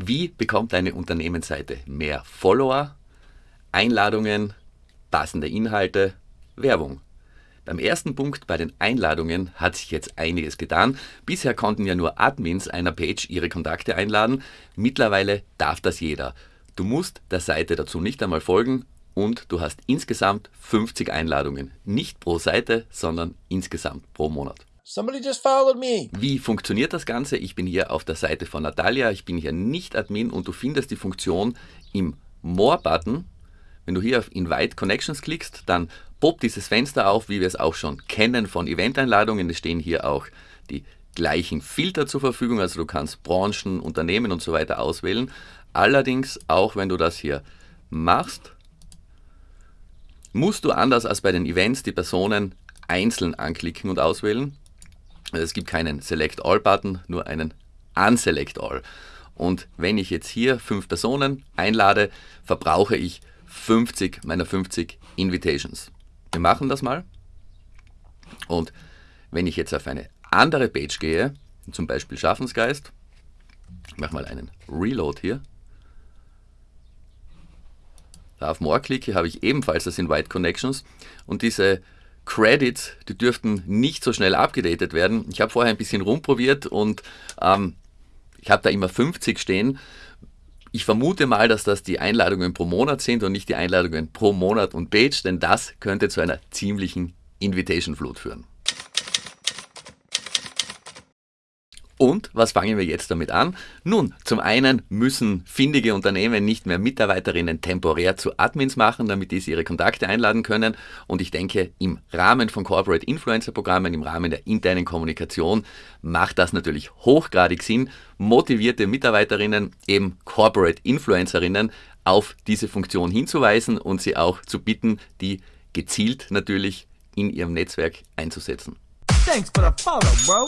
Wie bekommt deine Unternehmensseite mehr Follower, Einladungen, passende Inhalte, Werbung? Beim ersten Punkt bei den Einladungen hat sich jetzt einiges getan. Bisher konnten ja nur Admins einer Page ihre Kontakte einladen. Mittlerweile darf das jeder. Du musst der Seite dazu nicht einmal folgen und du hast insgesamt 50 Einladungen. Nicht pro Seite, sondern insgesamt pro Monat. Somebody just followed me. Wie funktioniert das Ganze? Ich bin hier auf der Seite von Natalia, ich bin hier nicht Admin und du findest die Funktion im More-Button. Wenn du hier auf Invite Connections klickst, dann poppt dieses Fenster auf, wie wir es auch schon kennen von Event-Einladungen. Es stehen hier auch die gleichen Filter zur Verfügung, also du kannst Branchen, Unternehmen und so weiter auswählen. Allerdings, auch wenn du das hier machst, musst du anders als bei den Events die Personen einzeln anklicken und auswählen. Es gibt keinen Select All Button, nur einen Unselect All. Und wenn ich jetzt hier fünf Personen einlade, verbrauche ich 50 meiner 50 Invitations. Wir machen das mal. Und wenn ich jetzt auf eine andere Page gehe, zum Beispiel Schaffensgeist, ich mache mal einen Reload hier, da auf More klicke, habe ich ebenfalls das Invite Connections und diese Credits, die dürften nicht so schnell abgedatet werden. Ich habe vorher ein bisschen rumprobiert und ähm, ich habe da immer 50 stehen. Ich vermute mal, dass das die Einladungen pro Monat sind und nicht die Einladungen pro Monat und Page, denn das könnte zu einer ziemlichen Invitation Flut führen. Und was fangen wir jetzt damit an? Nun, zum einen müssen findige Unternehmen nicht mehr Mitarbeiterinnen temporär zu Admins machen, damit diese ihre Kontakte einladen können. Und ich denke, im Rahmen von Corporate Influencer Programmen, im Rahmen der internen Kommunikation, macht das natürlich hochgradig Sinn, motivierte Mitarbeiterinnen, eben Corporate Influencerinnen, auf diese Funktion hinzuweisen und sie auch zu bitten, die gezielt natürlich in ihrem Netzwerk einzusetzen. Thanks for the follow, bro.